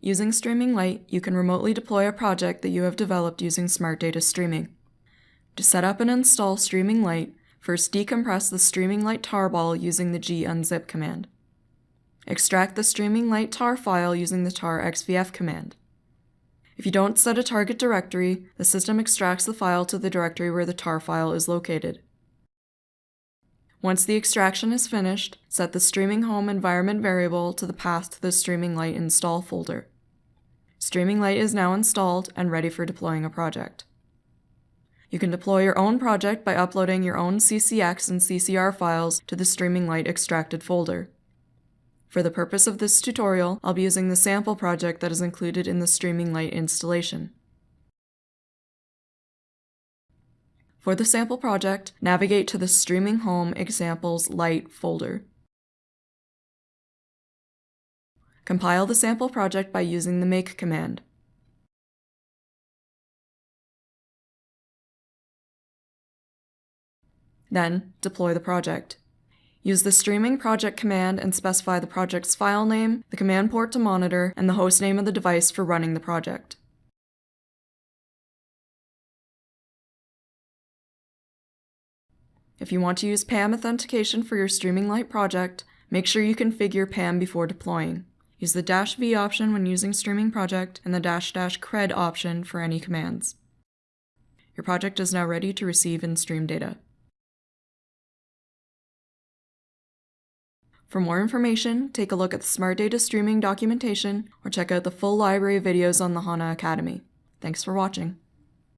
Using Streaming Lite, you can remotely deploy a project that you have developed using Smart Data Streaming. To set up and install Streaming Lite, first decompress the Streaming Lite tarball using the gunzip command. Extract the Streaming Lite tar file using the tar xvf command. If you don't set a target directory, the system extracts the file to the directory where the tar file is located. Once the extraction is finished, set the Streaming Home environment variable to the path to the Streaming Lite install folder. Streaming Lite is now installed and ready for deploying a project. You can deploy your own project by uploading your own CCX and CCR files to the Streaming Lite extracted folder. For the purpose of this tutorial, I'll be using the sample project that is included in the Streaming Lite installation. For the sample project, navigate to the Streaming Home Examples Light folder. Compile the sample project by using the make command. Then, deploy the project. Use the streaming project command and specify the project's file name, the command port to monitor, and the host name of the device for running the project. If you want to use PAM authentication for your Streaming Lite project, make sure you configure PAM before deploying. Use the dash V option when using Streaming Project and the dash dash cred option for any commands. Your project is now ready to receive and stream data. For more information, take a look at the Smart Data Streaming documentation or check out the full library of videos on the HANA Academy. Thanks for watching.